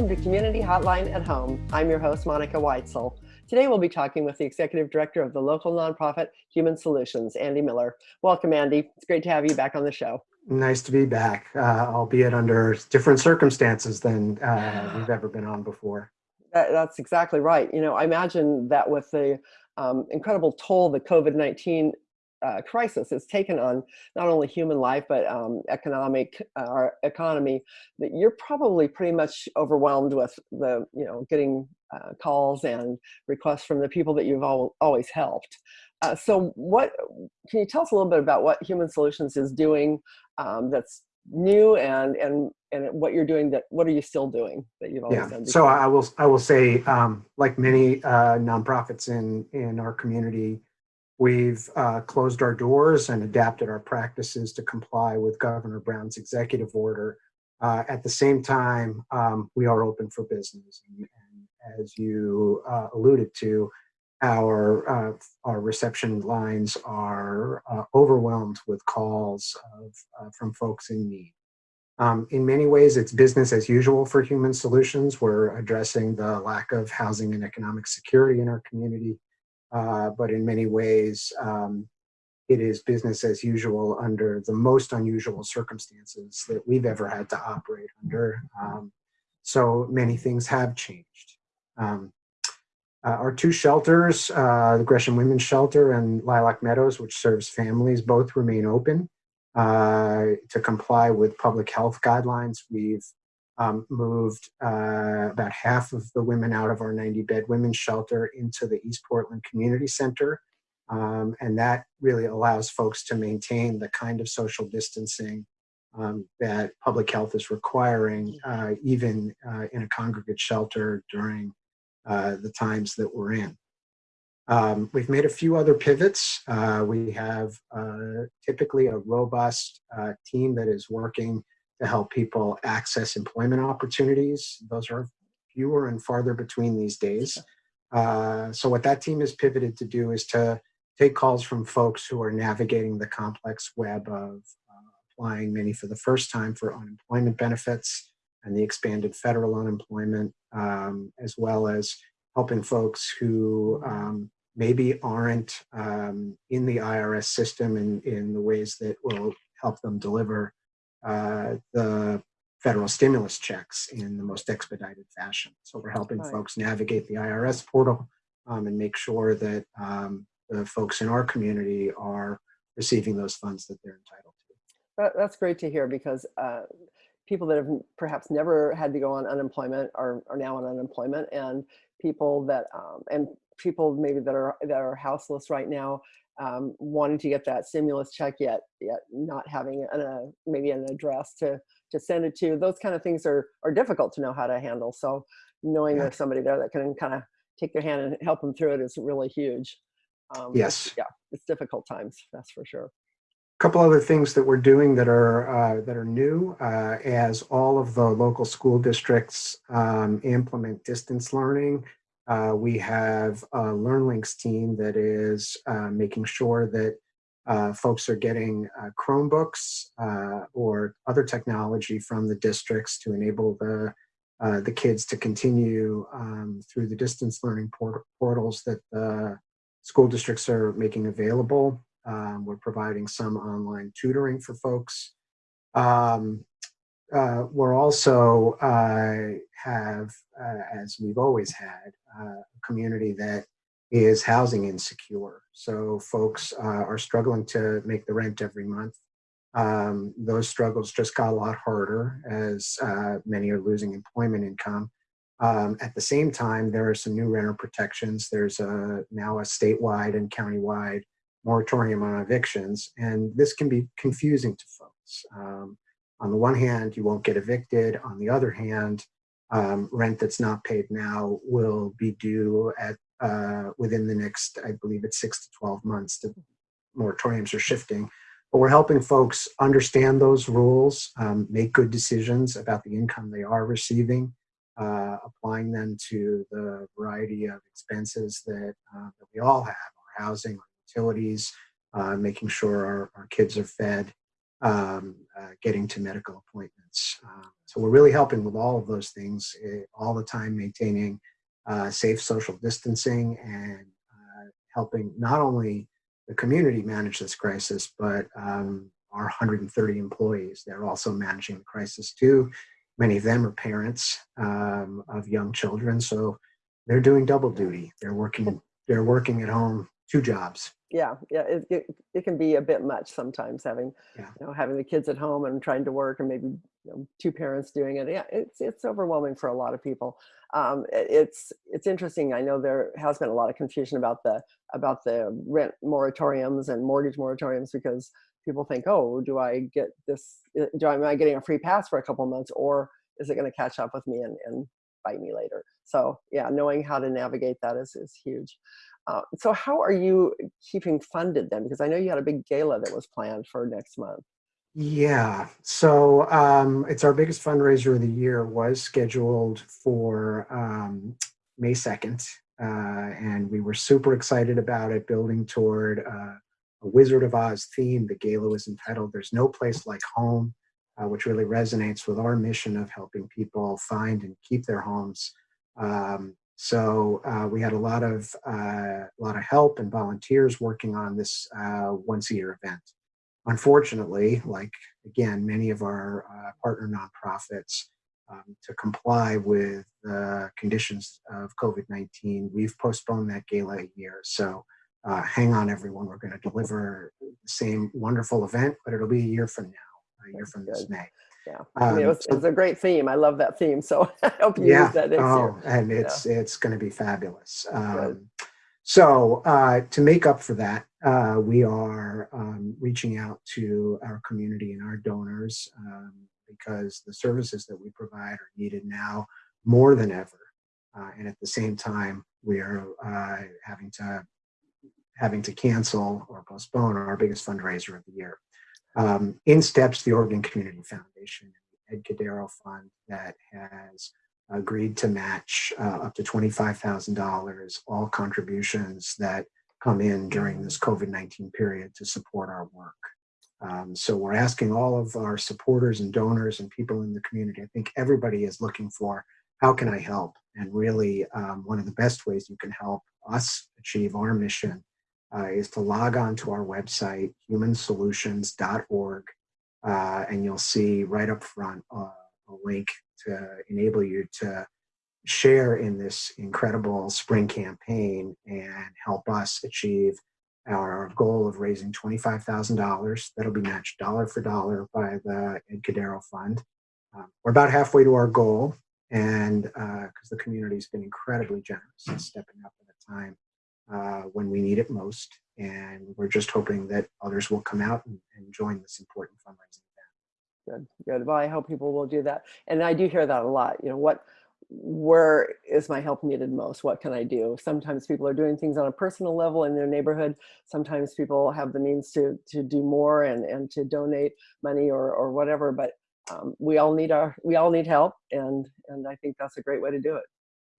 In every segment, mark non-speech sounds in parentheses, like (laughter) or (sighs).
Welcome to Community Hotline at Home. I'm your host, Monica Weitzel. Today we'll be talking with the Executive Director of the local nonprofit Human Solutions, Andy Miller. Welcome, Andy. It's great to have you back on the show. Nice to be back, uh, albeit under different circumstances than uh, (sighs) we've ever been on before. That, that's exactly right. You know, I imagine that with the um, incredible toll the COVID-19 uh, crisis has taken on not only human life but um, economic uh, our economy that you're probably pretty much overwhelmed with the you know getting uh, calls and requests from the people that you've al always helped uh, so what can you tell us a little bit about what human solutions is doing um, that's new and and and what you're doing that what are you still doing that you've always yeah. done before? so i will i will say um, like many uh, nonprofits in in our community We've uh, closed our doors and adapted our practices to comply with Governor Brown's executive order. Uh, at the same time, um, we are open for business. And, and as you uh, alluded to, our, uh, our reception lines are uh, overwhelmed with calls of, uh, from folks in need. Um, in many ways, it's business as usual for Human Solutions. We're addressing the lack of housing and economic security in our community uh, but in many ways, um, it is business as usual under the most unusual circumstances that we've ever had to operate under. Um, so many things have changed. Um, uh, our two shelters, uh, the Gresham Women's Shelter and Lilac Meadows, which serves families, both remain open uh, to comply with public health guidelines. We've um, moved uh, about half of the women out of our 90 bed women's shelter into the East Portland Community Center. Um, and that really allows folks to maintain the kind of social distancing um, that public health is requiring, uh, even uh, in a congregate shelter during uh, the times that we're in. Um, we've made a few other pivots. Uh, we have uh, typically a robust team that is working to help people access employment opportunities. Those are fewer and farther between these days. Uh, so what that team has pivoted to do is to take calls from folks who are navigating the complex web of uh, applying many for the first time for unemployment benefits and the expanded federal unemployment, um, as well as helping folks who um, maybe aren't um, in the IRS system in, in the ways that will help them deliver the federal stimulus checks in the most expedited fashion. So we're helping right. folks navigate the IRS portal um, and make sure that um, the folks in our community are receiving those funds that they're entitled to. That, that's great to hear because uh, people that have perhaps never had to go on unemployment are, are now on unemployment and people that um, and people maybe that are that are houseless right now um, wanting to get that stimulus check yet, yet not having an, a, maybe an address to, to send it to. Those kind of things are, are difficult to know how to handle. So knowing yeah. there's somebody there that can kind of take their hand and help them through it is really huge. Um, yes. Yeah, it's difficult times, that's for sure. A couple other things that we're doing that are uh, that are new uh, as all of the local school districts um, implement distance learning uh, we have a LearnLinks team that is uh, making sure that uh, folks are getting uh, Chromebooks or other technology from the districts to enable the, the kids to continue um, through the distance learning port portals that the school districts are making available. Um, we're providing some online tutoring for folks. Um, uh, we're also uh, have, uh, as we've always had, uh, a community that is housing insecure. So folks uh, are struggling to make the rent every month. Um, those struggles just got a lot harder as many are losing employment income. Um, at the same time, there are some new renter protections. There's a, now a statewide and countywide moratorium on evictions, and this can be confusing to folks. Um, on the one hand, you won't get evicted. On the other hand, um, rent that's not paid now will be due at uh, within the next, I believe it's six to 12 months. The moratoriums are shifting. But we're helping folks understand those rules, um, make good decisions about the income they are receiving, uh, applying them to the variety of expenses that, uh, that we all have, our housing, our utilities, uh, making sure our, our kids are fed, um, uh, getting to medical appointments. Um, so we're really helping with all of those things eh, all the time, maintaining uh, safe social distancing and uh, helping not only the community manage this crisis, but um, our 130 employees. They're also managing the crisis too. Many of them are parents um, of young children, so they're doing double duty. They're working. They're working at home, two jobs. Yeah, yeah, it, it, it can be a bit much sometimes having, Yeah. you know, having the kids at home and trying to work and maybe you know, two parents doing it. Yeah, it's it's overwhelming for a lot of people. Um, it- it's it's interesting. I know there has been a lot of confusion about the about the rent moratoriums and mortgage moratoriums because people think, oh, do I get this? uh, Do I am I getting a free pass for a couple months, or is it going to catch up with me and, and bite me later? So yeah, knowing how to navigate that is is huge. Uh, so how are you keeping funded then? Because I know you had a big gala that was planned for next month. Yeah, so um, it's our biggest fundraiser of the year. Was scheduled for um, May second, uh, and we were super excited about it. Building toward uh, a Wizard of Oz theme. The gala was entitled "There's No Place Like Home," uh, which really resonates with our mission of helping people find and keep their homes. Um, so uh, we had a lot of uh, a lot of help and volunteers working on this uh, once a year event unfortunately, like again, many of our uh, partner nonprofits, um, to comply with the conditions of COVID-19, we've postponed that gala a year. So uh, hang on, everyone. We're going to deliver the same wonderful event, but it'll be a year from now, a year from this. May. Yeah, I mean, it Um, was, it was a great theme. I love that theme. So (laughs) I hope you yeah. use that next oh, year. and it's it's going to be fabulous. Um, so uh, to make up for that, uh, we are um, reaching out to our community and our donors um, because the services that we provide are needed now more than ever. Uh, and at the same time, we are uh, having to having to cancel or postpone our biggest fundraiser of the year. Um, in steps the Oregon Community Foundation, Ed Cadero Fund that has agreed to match uh, up to $25,000 all contributions that come in during this COVID-19 period to support our work. Um, so we're asking all of our supporters and donors and people in the community, I think everybody is looking for, how can I help? And really um, one of the best ways you can help us achieve our mission uh, is to log on to our website, humansolutions.org, uh, and you'll see right up front uh, a link to enable you to share in this incredible spring campaign and help us achieve our goal of raising $25,000. That'll be matched dollar for dollar by the Ed Cadero Fund. Um, we're about halfway to our goal, and because the community's been incredibly generous in stepping up at a time uh, when we need it most, and we're just hoping that others will come out and, and join this important fundraising event. Good, good. Well, I hope people will do that. And I do hear that a lot. You know, what, where is my help needed most? What can I do? Sometimes people are doing things on a personal level in their neighborhood. Sometimes people have the means to to do more and and to donate money or or whatever. But um, we all need our we all need help, and and I think that's a great way to do it.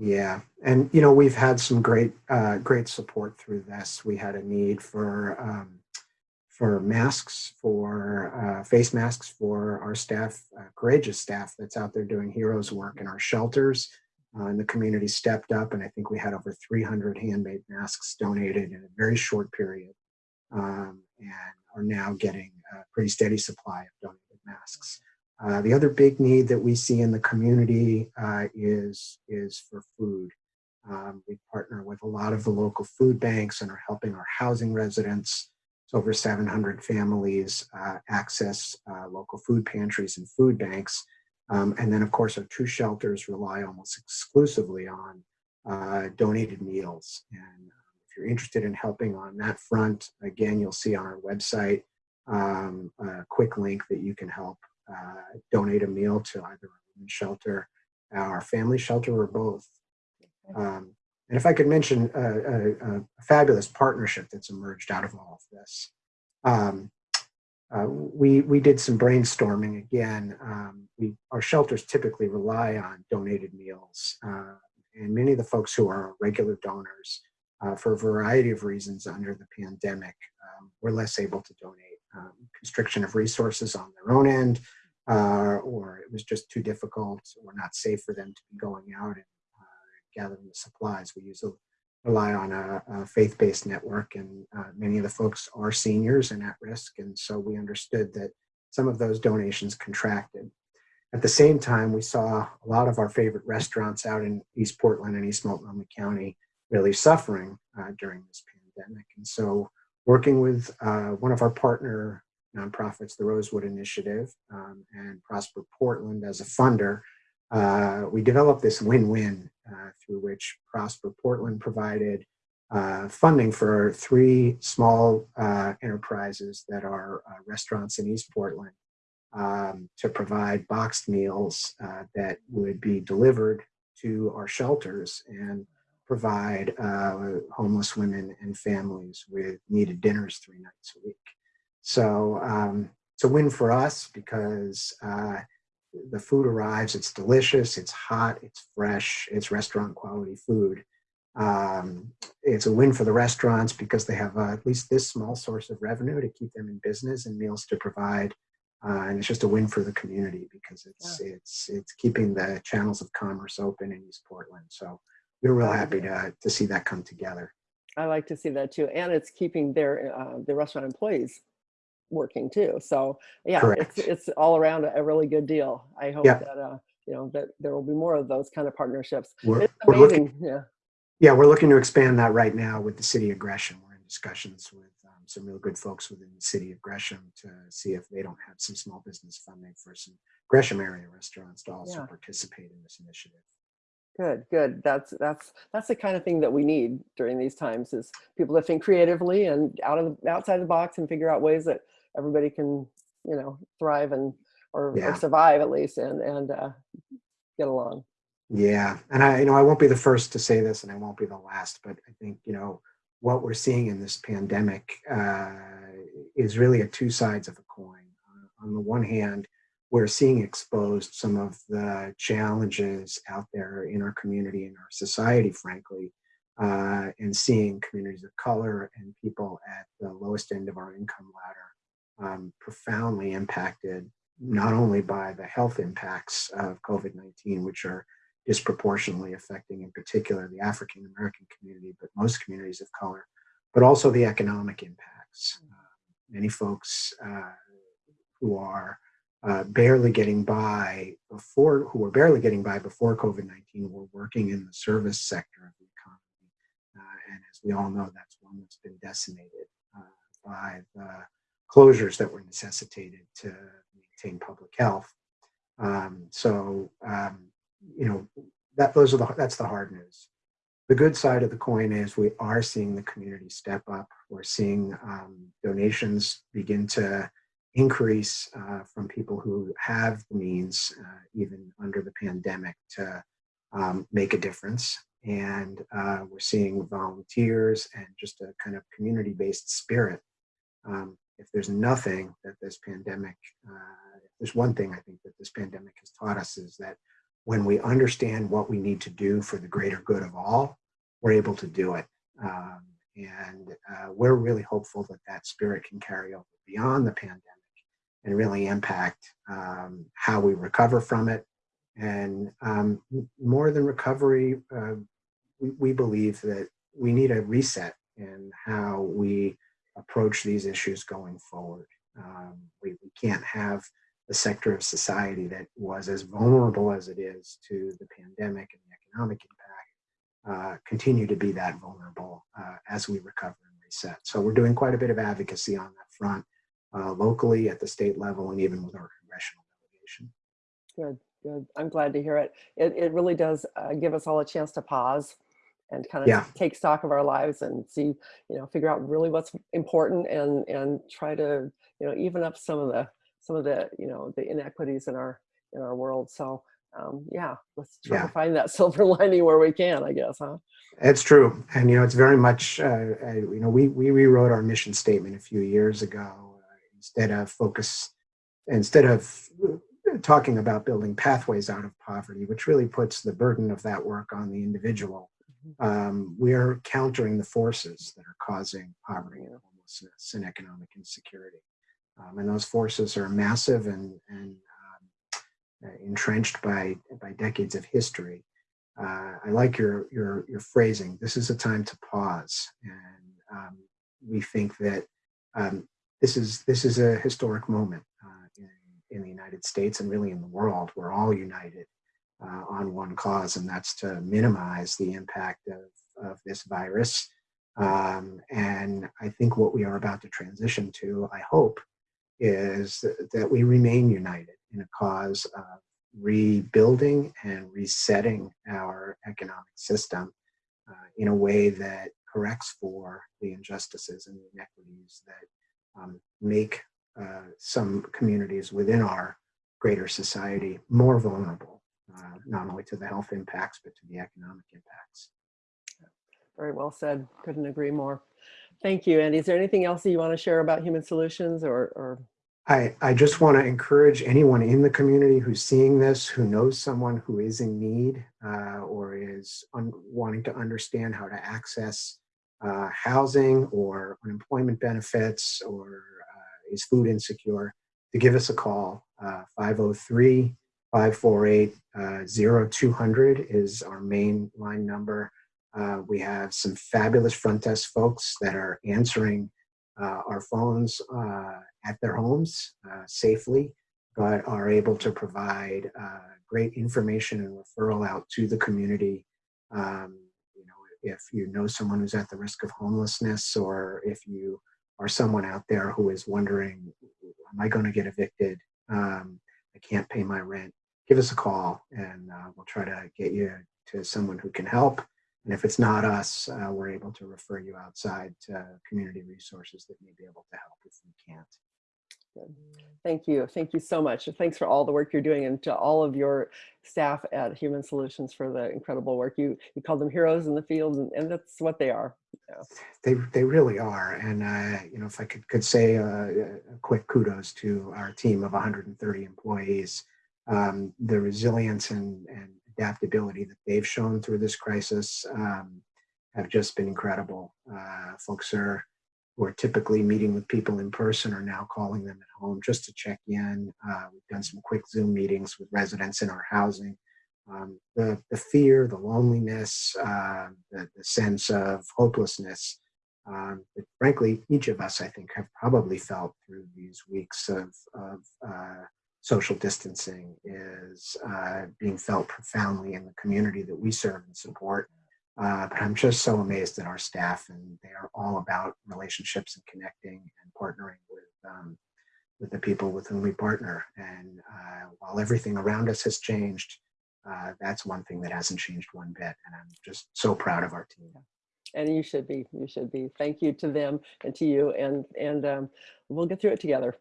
Yeah, and you know we've had some great uh, great support through this. We had a need for um, for masks, for uh, face masks for our staff, uh, courageous staff that's out there doing heroes work in our shelters. Uh, and the community stepped up, and I think we had over 300 handmade masks donated in a very short period, um, and are now getting a pretty steady supply of donated masks. Uh, the other big need that we see in the community uh, is, is for food. Um, we partner with a lot of the local food banks and are helping our housing residents. Over 700 families uh, access uh, local food pantries and food banks. Um, and then of course our two shelters rely almost exclusively on uh, donated meals. And if you're interested in helping on that front, again, you'll see on our website um, a quick link that you can help uh, donate a meal to either a shelter, our family shelter, or both. Um, and if I could mention a, a, a, fabulous partnership that's emerged out of all of this. Um, uh, we, we did some brainstorming again. Um, we, our shelters typically rely on donated meals. Uh, and many of the folks who are regular donors, uh, for a variety of reasons under the pandemic, um, were less able to donate. um, constriction of resources on their own end, uh, or it was just too difficult or not safe for them to be going out and uh, gathering the supplies. We use a, rely on a, a faith-based network, and uh, many of the folks are seniors and at risk, and so we understood that some of those donations contracted. At the same time, we saw a lot of our favorite restaurants out in East Portland and East Multnomah County really suffering uh, during this pandemic. And so working with uh, one of our partner nonprofits, the Rosewood Initiative, um, and Prosper Portland as a funder, uh, we developed this win-win uh, through which Prosper Portland provided uh, funding for three small uh, enterprises that are restaurants in East Portland um, to provide boxed meals uh, that would be delivered to our shelters and provide uh, homeless women and families with needed dinners three nights a week. So um, it's a win for us because uh, the food arrives, it's delicious, it's hot, it's fresh, it's restaurant quality food. Um, it's a win for the restaurants because they have uh, at least this small source of revenue to keep them in business and meals to provide uh, and it's just a win for the community because it's yeah. it's it's keeping the channels of commerce open in East Portland. So we're real happy to to see that come together. I like to see that too, and it's keeping their uh, the restaurant employees working too. So yeah, Correct. it's it's all around a, really good deal. I hope yeah. that uh, you know that there will be more of those kind of partnerships. We're, it's amazing. We're looking, yeah. Yeah, we're looking to expand that right now with the city of Gresham. We're in discussions with some real good folks within the city of Gresham to see if they don't have some small business funding for some Gresham area restaurants to also yeah. participate in this initiative. Good, good. That's that's that's the kind of thing that we need during these times is people to think creatively and out of the, outside the box and figure out ways that everybody can, you know, thrive and or, yeah. or survive at least and and uh, get along. Yeah, and I, you know, I won't be the first to say this, and I won't be the last, but I think you know what we're seeing in this pandemic uh, is really a two sides of a coin. Uh, on the one hand, we're seeing exposed some of the challenges out there in our community and our society, frankly, uh, and seeing communities of color and people at the lowest end of our income ladder um, profoundly impacted not only by the health impacts of COVID-19, which are disproportionately affecting in particular the African American community, but most communities of color, but also the economic impacts. Uh, many folks uh, who are uh, barely getting by before, who were barely getting by before COVID-19 were working in the service sector of the economy. Uh, and as we all know, that's one that's been decimated uh, by the closures that were necessitated to maintain public health. Um, so um, you know, that those are the that's the hard news. The good side of the coin is we are seeing the community step up. We're seeing um, donations begin to increase uh, from people who have the means, uh, even under the pandemic, to um, make a difference. And uh, we're seeing volunteers and just a kind of community-based spirit. Um, if there's nothing that this pandemic, uh, there's one thing I think that this pandemic has taught us is that when we understand what we need to do for the greater good of all, we're able to do it. Um, and uh, we're really hopeful that that spirit can carry over beyond the pandemic and really impact um, how we recover from it. And um, more than recovery, uh, we, we believe that we need a reset in how we approach these issues going forward. Um, we, we can't have a sector of society that was as vulnerable as it is to the pandemic and the economic impact uh, continue to be that vulnerable uh, as we recover and reset. So we're doing quite a bit of advocacy on that front, uh, locally, at the state level, and even with our congressional delegation. Good, good. I'm glad to hear it. It, it really does uh, give us all a chance to pause and kind of yeah. take stock of our lives and see, you know, figure out really what's important and and try to, you know, even up some of the some of the you know the inequities in our in our world so um, yeah let's try yeah. to find that (laughs) silver lining where we can i guess huh it's true and you know it's very much uh, you know we we rewrote our mission statement a few years ago uh, instead of focus instead of talking about building pathways out of poverty which really puts the burden of that work on the individual. Um, we're countering the forces that are causing poverty and homelessness and economic insecurity Um, and those forces are massive and, and um, uh, entrenched by, by decades of history. Uh, I like your, your, your phrasing. This is a time to pause. And um, we think that um, this, is, this is a historic moment uh, in, in the United States and really in the world. We're all united uh, on one cause, and that's to minimize the impact of, of this virus. Um, and I think what we are about to transition to, I hope, is that, that we remain united in a cause of rebuilding and resetting our economic system uh, in a way that corrects for the injustices and the inequities that um, make uh, some communities within our greater society more vulnerable, uh, not only to the health impacts, but to the economic impacts. Very well said. Couldn't agree more. Thank you, Andy. Is there anything else that you want to share about Human Solutions or, or I, I just want to encourage anyone in the community who's seeing this, who knows someone who is in need uh, or is wanting to understand how to access uh, housing or unemployment benefits or uh, is food insecure, to give us a call. 503 548 0200 is our main line number. Uh, we have some fabulous front desk folks that are answering uh, our phones uh, at their homes uh, safely, but are able to provide great information and referral out to the community. Um, you know, if you know someone who's at the risk of homelessness, or if you are someone out there who is wondering, am I going to get evicted? Um, I can't pay my rent. Give us a call, and uh, we'll try to get you to someone who can help. And if it's not us, uh, we're able to refer you outside to community resources that may be able to help if we can't. Good. Thank you. Thank you so much. Thanks for all the work you're doing and to all of your staff at Human Solutions for the incredible work. You you call them heroes in the field and, and that's what they are. Yeah. They, they really are. And, uh, you know, if I could, could say uh, a quick kudos to our team of 130 employees, um, the resilience and, and adaptability that they've shown through this crisis um, have just been incredible. Uh, folks are who are typically meeting with people in person are now calling them at home just to check in. Uh, we've done some quick Zoom meetings with residents in our housing. Um, the, the fear, the loneliness, uh, the, the sense of hopelessness um, that frankly, each of us, I think, have probably felt through these weeks of, of uh, social distancing is uh, being felt profoundly in the community that we serve and support. Uh, but I'm just so amazed at our staff and they are all about relationships and connecting and partnering with um, with the people with whom we partner. And uh, while everything around us has changed, uh, that's one thing that hasn't changed one bit. And I'm just so proud of our team. And you should be, you should be. Thank you to them and to you. And, and um, we'll get through it together.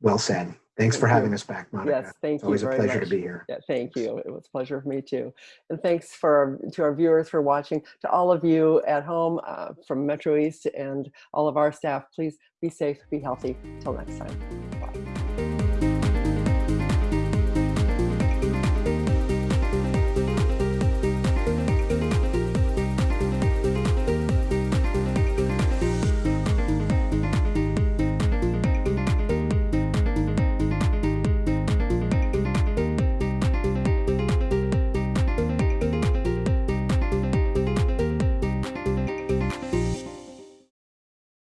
Well said. Thanks Thank for you. having us back, Monica. Yes, thank It's you always a pleasure much. to be here. Yeah, thank you. It was a pleasure for me too. And thanks for to our viewers for watching. To all of you at home uh, from Metro East and all of our staff, please be safe, be healthy. Till next time.